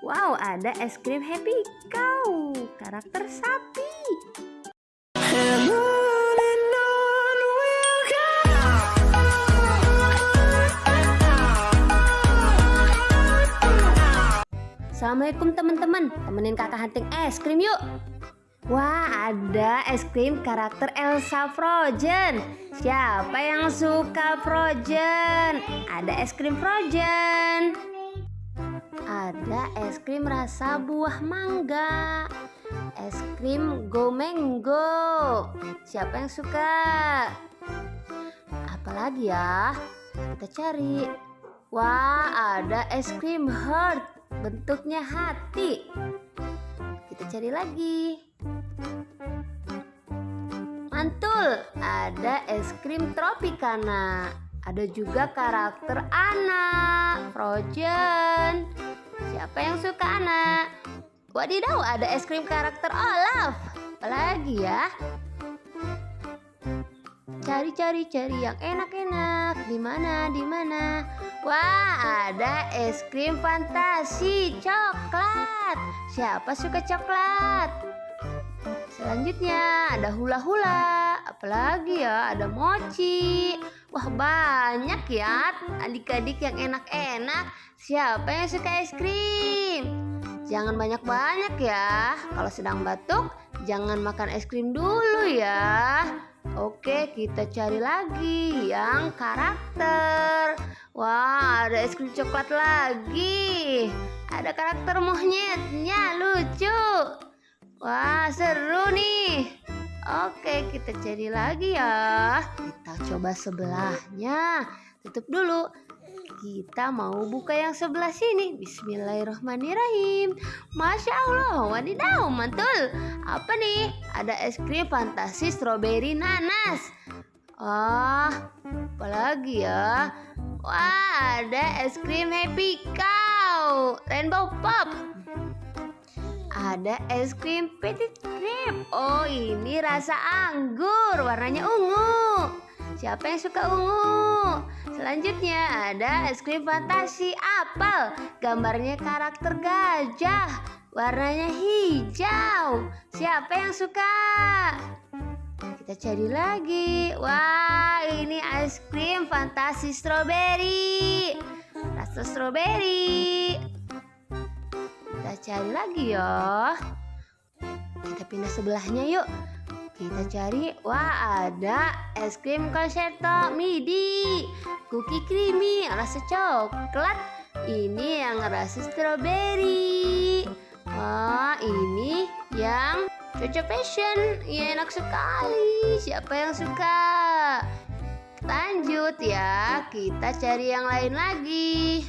Wow, ada es krim Happy Cow, karakter sapi. Assalamualaikum teman-teman, temenin kakak hunting es krim yuk. Wah, ada es krim karakter Elsa Frozen. Siapa yang suka Frozen? Ada es krim Frozen. Ada es krim rasa buah mangga. Es krim Go. Siapa yang suka? Apalagi ya? Kita cari. Wah, ada es krim Heart bentuknya hati. Kita cari lagi. Mantul, ada es krim tropicana. Ada juga karakter anak, Frozen. Siapa yang suka anak? Wadidaw, ada es krim karakter Olaf. Apalagi ya? Cari-cari cari yang enak-enak. Di mana? Di mana? Wah, ada es krim fantasi coklat. Siapa suka coklat? Selanjutnya ada hula-hula. Apalagi ya, ada mochi. Wah, banyak ya adik-adik yang enak-enak. Siapa yang suka es krim? Jangan banyak-banyak ya. Kalau sedang batuk, jangan makan es krim dulu ya. Oke, kita cari lagi yang karakter. Wah, ada es krim coklat lagi. Ada karakter monyetnya, lucu. Wah, seru nih. Oke, kita cari lagi ya. Kita coba sebelahnya. Tutup dulu. Kita mau buka yang sebelah sini. Bismillahirrahmanirrahim. Masya Allah, wadidaw, mantul. Apa nih? Ada es krim fantasi strawberry nanas. Ah, apalagi ya? Wah, ada es krim Happy Cow, Rainbow Pop. Ada es krim Petit Cream. Oh, ini rasa anggur, warnanya ungu. Siapa yang suka ungu? Selanjutnya ada es krim fantasi apel. Gambarnya karakter gajah. Warnanya hijau. Siapa yang suka? Kita cari lagi. Wah, ini es krim fantasi stroberi. Rasa stroberi. Kita cari lagi ya. Kita pindah sebelahnya yuk. Kita cari, wah ada es krim concerto midi, cookie creamy, rasa coklat. Ini yang rasa stroberi. Wah, ini yang Cocok fashion, ya enak sekali. Siapa yang suka? Lanjut ya, kita cari yang lain lagi.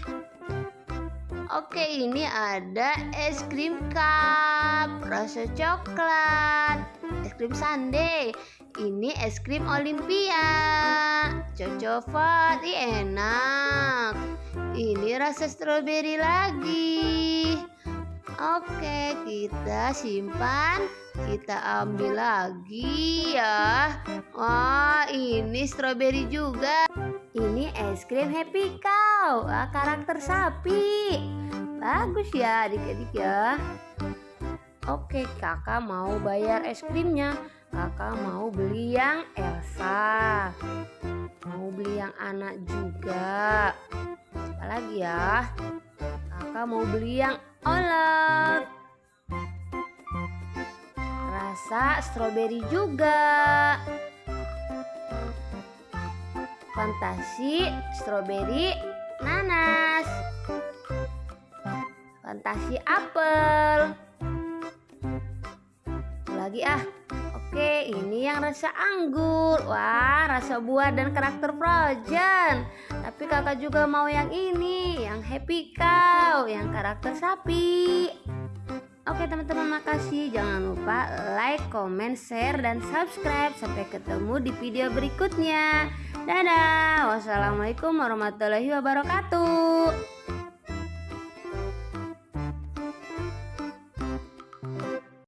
Oke, ini ada es krim cup rasa coklat, es krim sundae. Ini es krim Olimpia. Cocok Ih, enak. Ini rasa stroberi lagi. Oke, kita simpan kita ambil lagi ya Wah ini stroberi juga Ini es krim Happy Cow Karakter sapi Bagus ya adik-adik ya. Oke kakak mau bayar es krimnya. Kakak mau beli yang Elsa. Mau beli yang anak juga. Apalagi ya? Kakak mau beli yang Olaf rasa stroberi juga. Fantasi stroberi nanas. Fantasi apel. Lagi ah. Oke, ini yang rasa anggur. Wah, rasa buah dan karakter frozen. Tapi kakak juga mau yang ini, yang happy cow, yang karakter sapi. Oke teman-teman makasih Jangan lupa like, comment, share, dan subscribe Sampai ketemu di video berikutnya Dadah Wassalamualaikum warahmatullahi wabarakatuh